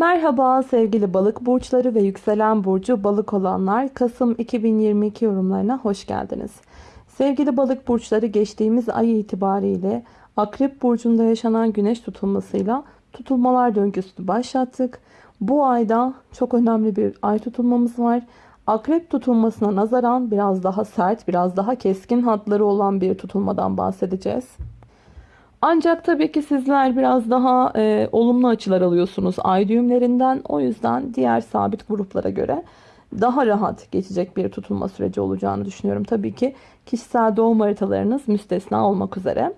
Merhaba sevgili balık burçları ve yükselen burcu balık olanlar Kasım 2022 yorumlarına hoş geldiniz. Sevgili balık burçları geçtiğimiz ay itibariyle Akrep burcunda yaşanan güneş tutulmasıyla tutulmalar döngüsünü başlattık. Bu ayda çok önemli bir ay tutulmamız var. Akrep tutulmasına nazaran biraz daha sert, biraz daha keskin hatları olan bir tutulmadan bahsedeceğiz. Ancak tabii ki sizler biraz daha e, olumlu açılar alıyorsunuz ay düğümlerinden. O yüzden diğer sabit gruplara göre daha rahat geçecek bir tutulma süreci olacağını düşünüyorum. Tabii ki kişisel doğum haritalarınız müstesna olmak üzere.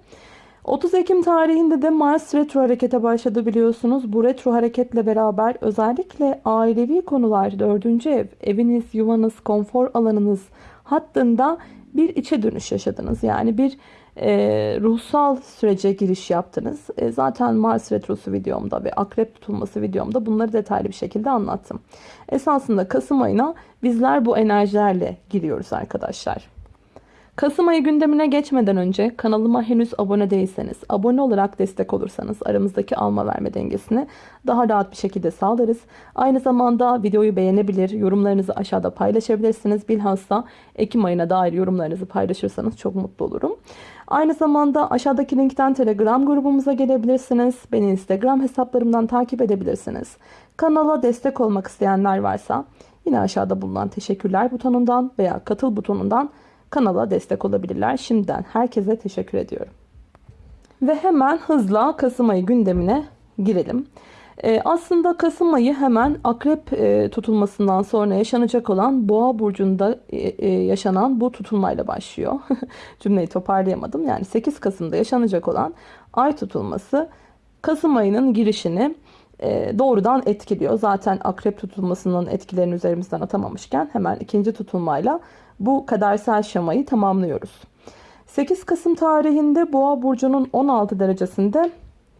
30 Ekim tarihinde de Mars retro harekete başladı biliyorsunuz. Bu retro hareketle beraber özellikle ailevi konular 4. ev, eviniz, yuvanız, konfor alanınız hattında bir içe dönüş yaşadınız. Yani bir e, ruhsal sürece giriş yaptınız. E, zaten Mars Retrosu videomda ve Akrep tutulması videomda bunları detaylı bir şekilde anlattım. Esasında Kasım ayına bizler bu enerjilerle giriyoruz arkadaşlar. Kasım ayı gündemine geçmeden önce kanalıma henüz abone değilseniz, abone olarak destek olursanız aramızdaki alma verme dengesini daha rahat bir şekilde sağlarız. Aynı zamanda videoyu beğenebilir, yorumlarınızı aşağıda paylaşabilirsiniz. Bilhassa Ekim ayına dair yorumlarınızı paylaşırsanız çok mutlu olurum. Aynı zamanda aşağıdaki linkten Telegram grubumuza gelebilirsiniz. Beni Instagram hesaplarımdan takip edebilirsiniz. Kanala destek olmak isteyenler varsa yine aşağıda bulunan teşekkürler butonundan veya katıl butonundan kanala destek olabilirler. Şimdiden herkese teşekkür ediyorum. Ve hemen hızla Kasım ayı gündemine girelim. Ee, aslında Kasım ayı hemen akrep e, tutulmasından sonra yaşanacak olan boğa burcunda e, e, yaşanan bu tutulmayla başlıyor. Cümleyi toparlayamadım. Yani 8 Kasım'da yaşanacak olan ay tutulması Kasım ayının girişini doğrudan etkiliyor. Zaten akrep tutulmasının etkilerini üzerimizden atamamışken hemen ikinci tutulmayla bu kadersel şamayı tamamlıyoruz. 8 Kasım tarihinde Boğa burcunun 16 derecesinde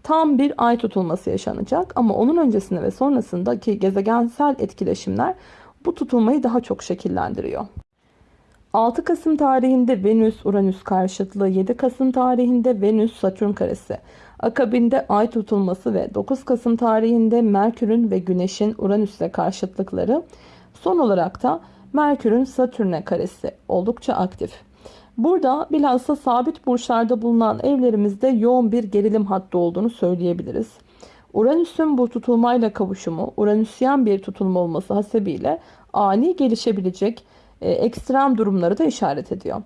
tam bir ay tutulması yaşanacak ama onun öncesinde ve sonrasındaki gezegensel etkileşimler bu tutulmayı daha çok şekillendiriyor. 6 Kasım tarihinde Venüs Uranüs karşıtlığı, 7 Kasım tarihinde Venüs Satürn karesi, akabinde ay tutulması ve 9 Kasım tarihinde Merkür'ün ve Güneş'in Uranüs'le karşıtlıkları, son olarak da Merkür'ün Satürn'e karesi oldukça aktif. Burada bilhassa sabit burçlarda bulunan evlerimizde yoğun bir gerilim hattı olduğunu söyleyebiliriz. Uranüs'ün bu tutulmayla kavuşumu, Uranüsyen bir tutulma olması hasebiyle ani gelişebilecek e, ekstrem durumları da işaret ediyor.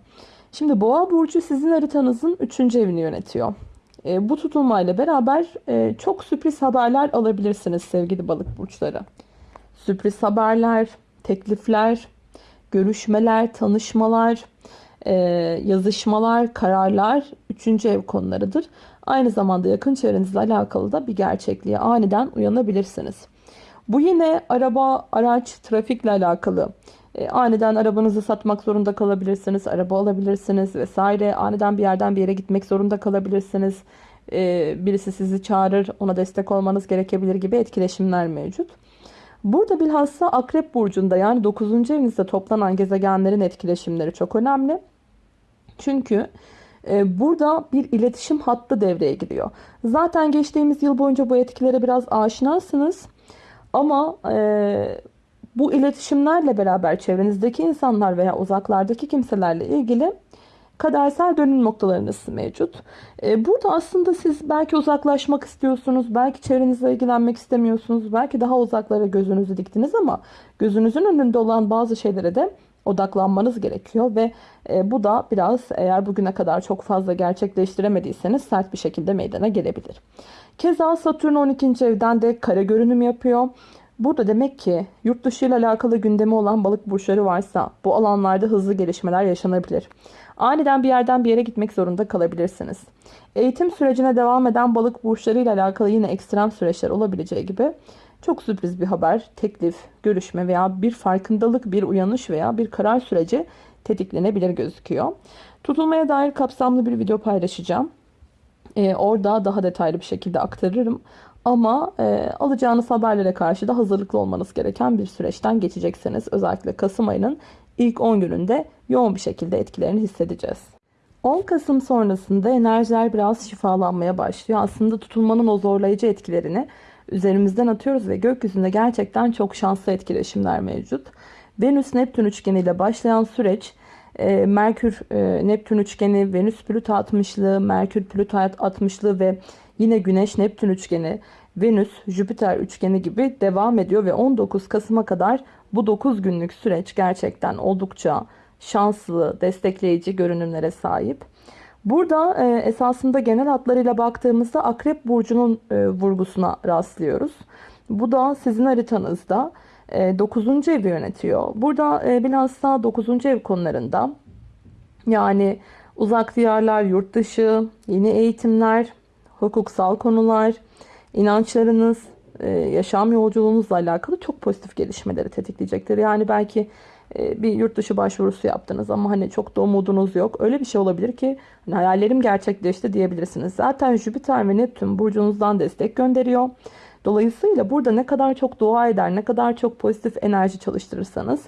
Şimdi Boğa burcu sizin haritanızın 3. evini yönetiyor. E, bu tutulmayla beraber e, çok sürpriz haberler alabilirsiniz sevgili balık burçları. Sürpriz haberler, teklifler, görüşmeler, tanışmalar, e, yazışmalar, kararlar 3. ev konularıdır. Aynı zamanda yakın çevrenizle alakalı da bir gerçekliğe aniden uyanabilirsiniz. Bu yine araba, araç, trafikle alakalı. E, aniden arabanızı satmak zorunda kalabilirsiniz, araba alabilirsiniz vesaire. Aniden bir yerden bir yere gitmek zorunda kalabilirsiniz. E, birisi sizi çağırır, ona destek olmanız gerekebilir gibi etkileşimler mevcut. Burada bilhassa Akrep Burcu'nda yani 9. evinizde toplanan gezegenlerin etkileşimleri çok önemli. Çünkü e, burada bir iletişim hattı devreye giriyor. Zaten geçtiğimiz yıl boyunca bu etkilere biraz aşinasınız. Ama e, bu iletişimlerle beraber çevrenizdeki insanlar veya uzaklardaki kimselerle ilgili kadersel dönüm noktalarınız mevcut. Ee, burada aslında siz belki uzaklaşmak istiyorsunuz, belki çevrenizle ilgilenmek istemiyorsunuz, belki daha uzaklara gözünüzü diktiniz ama gözünüzün önünde olan bazı şeylere de odaklanmanız gerekiyor ve e, bu da biraz eğer bugüne kadar çok fazla gerçekleştiremediyseniz sert bir şekilde meydana gelebilir. Keza Satürn 12. evden de kare görünüm yapıyor. Burada demek ki yurt dışı ile alakalı gündemi olan balık burçları varsa bu alanlarda hızlı gelişmeler yaşanabilir. Aniden bir yerden bir yere gitmek zorunda kalabilirsiniz. Eğitim sürecine devam eden balık burçları ile alakalı yine ekstrem süreçler olabileceği gibi çok sürpriz bir haber, teklif, görüşme veya bir farkındalık, bir uyanış veya bir karar süreci tetiklenebilir gözüküyor. Tutulmaya dair kapsamlı bir video paylaşacağım. Ee, orada daha detaylı bir şekilde aktarırım. Ama e, alacağınız haberlere karşı da hazırlıklı olmanız gereken bir süreçten geçeceksiniz. Özellikle Kasım ayının ilk 10 gününde yoğun bir şekilde etkilerini hissedeceğiz. 10 Kasım sonrasında enerjiler biraz şifalanmaya başlıyor. Aslında tutulmanın o zorlayıcı etkilerini üzerimizden atıyoruz ve gökyüzünde gerçekten çok şanslı etkileşimler mevcut. Venüs Neptün üçgeni ile başlayan süreç e, Merkür e, Neptün üçgeni, Venüs Plüto 60'lığı, Merkür Plüto 60'lığı ve yine Güneş Neptün üçgeni, Venüs Jüpiter üçgeni gibi devam ediyor ve 19 Kasım'a kadar bu 9 günlük süreç gerçekten oldukça şanslı, destekleyici görünümlere sahip. Burada e, esasında genel hatlarıyla baktığımızda Akrep Burcu'nun e, vurgusuna rastlıyoruz. Bu da sizin haritanızda 9. evi yönetiyor. Burada e, bilhassa 9. ev konularında yani uzak diyarlar, yurt dışı, yeni eğitimler, hukuksal konular, inançlarınız, e, yaşam yolculuğunuzla alakalı çok pozitif gelişmeleri tetikleyecektir. Yani belki e, bir yurt dışı başvurusu yaptınız ama hani çok da umudunuz yok. Öyle bir şey olabilir ki hani hayallerim gerçekleşti diyebilirsiniz. Zaten Jüpiter ve Neptün burcunuzdan destek gönderiyor. Dolayısıyla burada ne kadar çok dua eder, ne kadar çok pozitif enerji çalıştırırsanız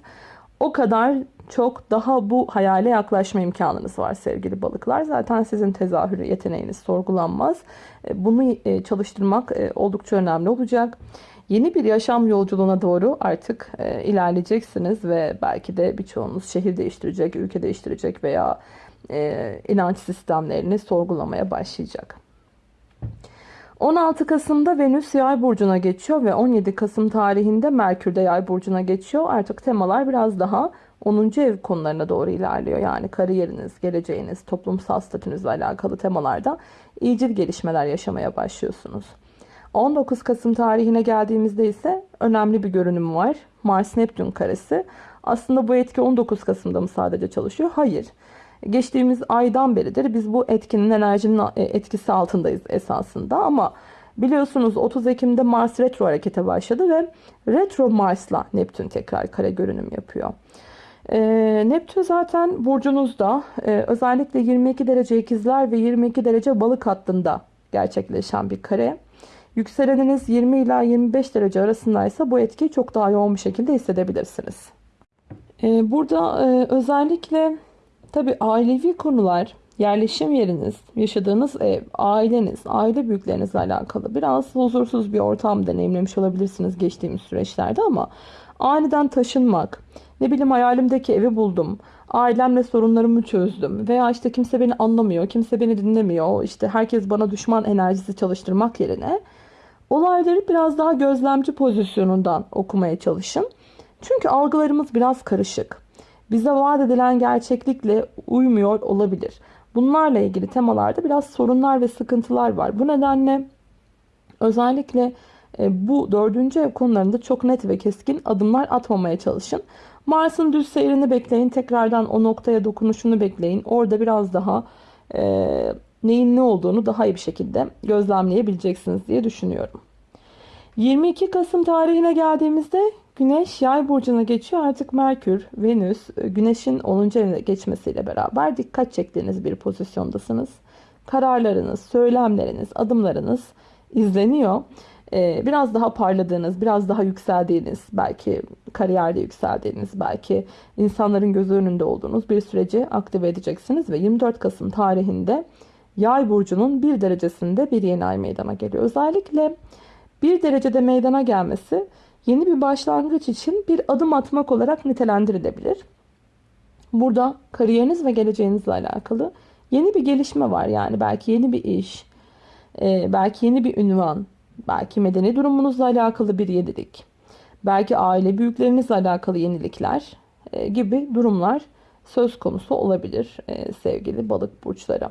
o kadar çok daha bu hayale yaklaşma imkanınız var sevgili balıklar. Zaten sizin tezahürü yeteneğiniz sorgulanmaz. E, bunu e, çalıştırmak e, oldukça önemli olacak. Yeni bir yaşam yolculuğuna doğru artık ilerleyeceksiniz ve belki de birçoğunuz şehir değiştirecek, ülke değiştirecek veya inanç sistemlerini sorgulamaya başlayacak. 16 Kasım'da Venüs Yay burcuna geçiyor ve 17 Kasım tarihinde Merkür de Yay burcuna geçiyor. Artık temalar biraz daha 10. ev konularına doğru ilerliyor. Yani kariyeriniz, geleceğiniz, toplumsal statünüzle alakalı temalarda iyicil gelişmeler yaşamaya başlıyorsunuz. 19 Kasım tarihine geldiğimizde ise önemli bir görünüm var. Mars Neptün karesi. Aslında bu etki 19 Kasım'da mı sadece çalışıyor? Hayır. Geçtiğimiz aydan beridir biz bu etkinin enerjinin e, etkisi altındayız esasında ama biliyorsunuz 30 Ekim'de Mars retro harekete başladı ve retro Mars'la Neptün tekrar kare görünüm yapıyor. E, Neptün zaten burcunuzda e, özellikle 22 derece ikizler ve 22 derece balık hattında gerçekleşen bir kare. Yükseleniniz 20 ila 25 derece arasındaysa bu etkiyi çok daha yoğun bir şekilde hissedebilirsiniz. E, burada e, özellikle Tabi ailevi konular, yerleşim yeriniz, yaşadığınız ev, aileniz, aile büyüklerinizle alakalı biraz huzursuz bir ortam deneyimlemiş olabilirsiniz geçtiğimiz süreçlerde ama aniden taşınmak, ne bileyim hayalimdeki evi buldum, ailemle sorunlarımı çözdüm veya işte kimse beni anlamıyor, kimse beni dinlemiyor, işte herkes bana düşman enerjisi çalıştırmak yerine olayları biraz daha gözlemci pozisyonundan okumaya çalışın. Çünkü algılarımız biraz karışık bize vaat edilen gerçeklikle uymuyor olabilir. Bunlarla ilgili temalarda biraz sorunlar ve sıkıntılar var. Bu nedenle özellikle bu dördüncü ev konularında çok net ve keskin adımlar atmamaya çalışın. Mars'ın düz seyrini bekleyin. Tekrardan o noktaya dokunuşunu bekleyin. Orada biraz daha e, neyin ne olduğunu daha iyi bir şekilde gözlemleyebileceksiniz diye düşünüyorum. 22 Kasım tarihine geldiğimizde Güneş yay burcuna geçiyor. Artık Merkür, Venüs, e, Güneş'in 10. evine geçmesiyle beraber dikkat çektiğiniz bir pozisyondasınız. Kararlarınız, söylemleriniz, adımlarınız izleniyor. Ee, biraz daha parladığınız, biraz daha yükseldiğiniz, belki kariyerde yükseldiğiniz, belki insanların gözü önünde olduğunuz bir süreci aktive edeceksiniz. Ve 24 Kasım tarihinde yay burcunun bir derecesinde bir yeni ay meydana geliyor. Özellikle bir derecede meydana gelmesi yeni bir başlangıç için bir adım atmak olarak nitelendirilebilir. Burada kariyeriniz ve geleceğinizle alakalı yeni bir gelişme var. Yani belki yeni bir iş, e, belki yeni bir ünvan, belki medeni durumunuzla alakalı bir yenilik, belki aile büyüklerinizle alakalı yenilikler e, gibi durumlar söz konusu olabilir e, sevgili balık burçları.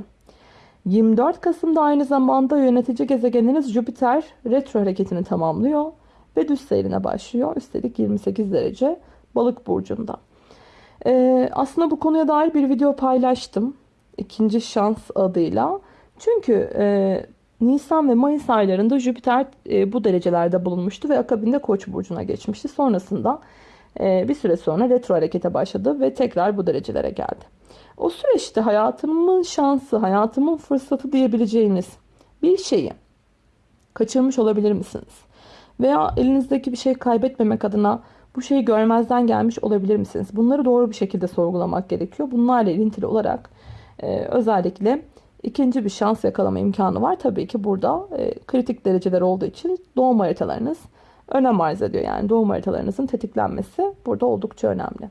24 Kasım'da aynı zamanda yönetici gezegeniniz Jüpiter retro hareketini tamamlıyor ve düz seyrine başlıyor. Üstelik 28 derece balık burcunda. Ee, aslında bu konuya dair bir video paylaştım. İkinci şans adıyla. Çünkü e, Nisan ve Mayıs aylarında Jüpiter e, bu derecelerde bulunmuştu ve akabinde Koç burcuna geçmişti. Sonrasında e, bir süre sonra retro harekete başladı ve tekrar bu derecelere geldi. O süreçte hayatımın şansı, hayatımın fırsatı diyebileceğiniz bir şeyi kaçırmış olabilir misiniz? Veya elinizdeki bir şey kaybetmemek adına bu şeyi görmezden gelmiş olabilir misiniz? Bunları doğru bir şekilde sorgulamak gerekiyor. Bunlarla ilintili olarak e, özellikle ikinci bir şans yakalama imkanı var. Tabii ki burada e, kritik dereceler olduğu için doğum haritalarınız önem arz ediyor. Yani doğum haritalarınızın tetiklenmesi burada oldukça önemli.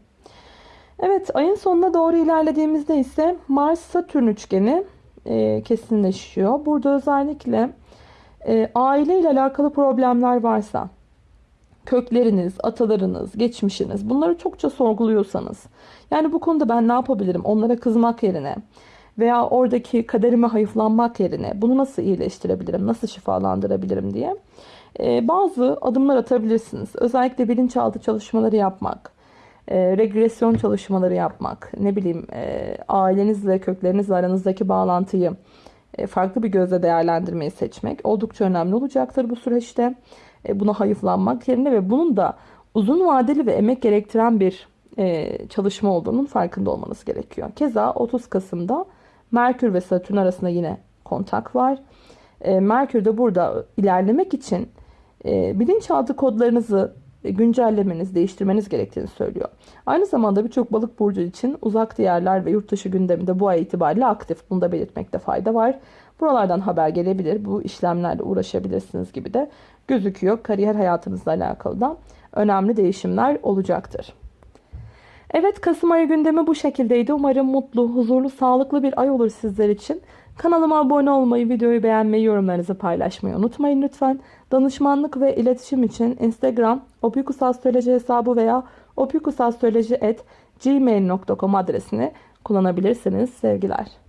Evet ayın sonuna doğru ilerlediğimizde ise Mars-Satürn üçgeni e, kesinleşiyor. Burada özellikle e, aile ile alakalı problemler varsa, kökleriniz, atalarınız, geçmişiniz bunları çokça sorguluyorsanız, yani bu konuda ben ne yapabilirim onlara kızmak yerine veya oradaki kaderime hayıflanmak yerine bunu nasıl iyileştirebilirim, nasıl şifalandırabilirim diye e, bazı adımlar atabilirsiniz. Özellikle bilinçaltı çalışmaları yapmak, e, regresyon çalışmaları yapmak, ne bileyim e, ailenizle, köklerinizle aranızdaki bağlantıyı farklı bir gözle değerlendirmeyi seçmek oldukça önemli olacaktır bu süreçte. Buna hayıflanmak yerine ve bunun da uzun vadeli ve emek gerektiren bir çalışma olduğunun farkında olmanız gerekiyor. Keza 30 Kasım'da Merkür ve Satürn arasında yine kontak var. E, Merkür de burada ilerlemek için e, bilinçaltı kodlarınızı güncellemeniz, değiştirmeniz gerektiğini söylüyor. Aynı zamanda birçok balık burcu için uzak diyarlar ve yurt dışı gündeminde bu ay itibariyle aktif. Bunu da belirtmekte fayda var. Buralardan haber gelebilir. Bu işlemlerle uğraşabilirsiniz gibi de gözüküyor. Kariyer hayatınızla alakalı da önemli değişimler olacaktır. Evet Kasım ayı gündemi bu şekildeydi. Umarım mutlu, huzurlu, sağlıklı bir ay olur sizler için. Kanalıma abone olmayı, videoyu beğenmeyi, yorumlarınızı paylaşmayı unutmayın lütfen. Danışmanlık ve iletişim için Instagram opikusastroloji hesabı veya opikusastroloji.gmail.com adresini kullanabilirsiniz. Sevgiler.